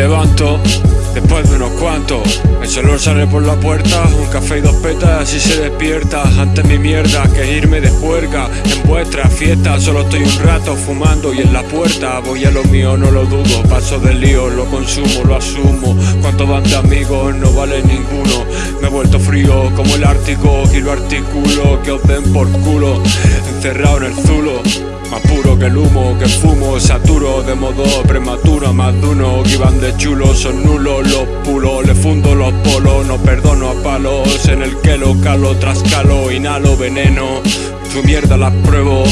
levanto Después de unos cuantos. El sol sale por la puerta Un café y dos petas y se despierta Ante mi mierda que irme de juerga En vuestra fiesta. Solo estoy un rato fumando Y en la puerta voy a lo mío, no lo dudo. Paso del lío, lo consumo, lo asumo. Cuántos van de amigos, no vale ninguno como el Ártico Y lo articulo, que os den por culo Encerrado en el zulo. Más puro que el humo que fumo, saturo de modo prematuro Más de uno que iban de chulo, son nulos los pulos Le fundo los polos, no perdono En el que lo calo, tras calo, inhalo veneno. Tu mierda la pruebo,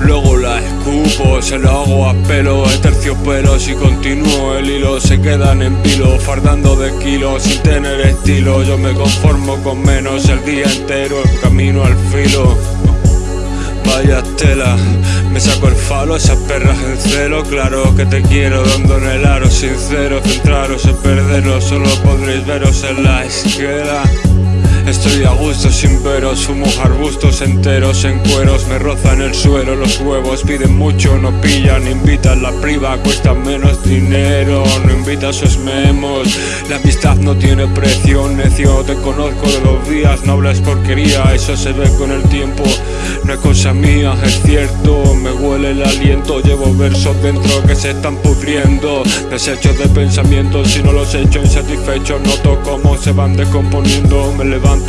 luego la escupo. Se lo hago a pelo, terciopelo. Si continúo el hilo se quedan en pilo Fardando de kilos sin tener estilo. Yo me conformo con menos el día entero camino al filo. Vaya tela, me saco el falo, esas perras en celo. Claro que te quiero, dando en el aro Sincero, centraros en perderos Solo podréis veros en la esquela Estoy a gusto sin veros, fumo arbustos enteros en cueros Me rozan el suelo, los huevos piden mucho, no pillan Invitan la priva, cuesta menos dinero No invitas sus memos, la amistad no tiene precio Necio, te conozco de los días, no hables porquería Eso se ve con el tiempo, no es cosa mía, es cierto Me huele el aliento, llevo versos dentro que se están pudriendo. Desechos de pensamientos, si no los echo insatisfecho Noto cómo se van descomponiendo, me levanto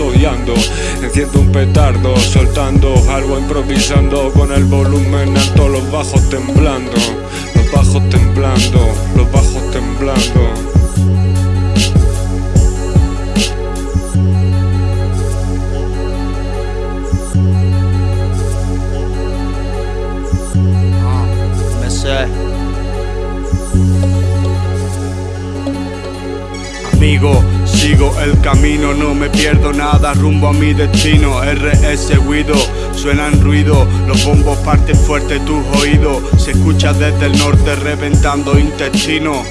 Enciendo un petardo, soltando algo improvisando Con el volumen alto, los bajos temblando Los bajos temblando, los bajos temblando Ah, me sé. Amigo, Sigo el camino, no me pierdo nada rumbo a mi destino. RS Guido, suenan ruido Los bombos parten fuerte tus oídos. Se escucha desde el norte reventando intestino.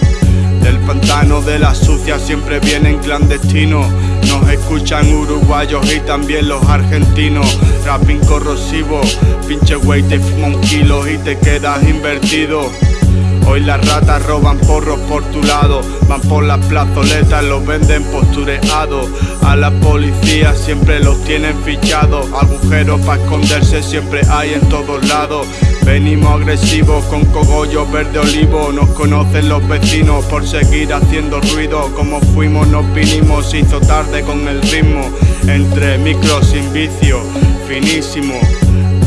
Del pantano de la sucia siempre vienen clandestinos. Nos escuchan uruguayos y también los argentinos. Rapping corrosivo, pinche güey te fuma kilo y te quedas invertido Hoy las ratas roban porros por tu lado Van por las plazoletas, los venden postureados. A la policía siempre los tienen fichados Agujeros para esconderse siempre hay en todos lados. Venimos agresivos con cogollos verde olivo Nos conocen los vecinos por seguir haciendo ruido. Como fuimos nos vinimos, se hizo tarde con el ritmo. Entre micros sin vicio, finísimo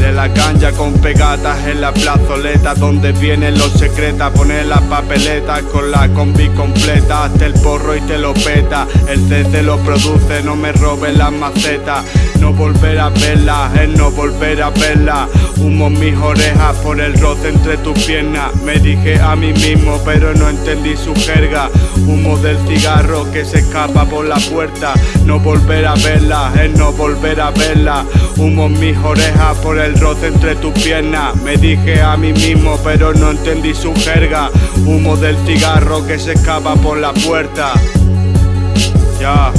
de la ganja con pegatas en la plazoleta Donde vienen los secretas Poner la papeleta con la combi completa Hasta el porro y te lo peta El CC lo produce, no me robes las macetas No volver a verla, es no volver a verla Humo mis orejas por el roce entre tus piernas Me dije a mí mismo pero no entendí su jerga Humo del cigarro que se escapa por la puerta No volver a verla, es no volver a verla Humo mis orejas por el el roce entre tus piernas. Me dije a mí mismo pero no entendí su jerga. Humo del cigarro que se escapa por la puerta. Ya.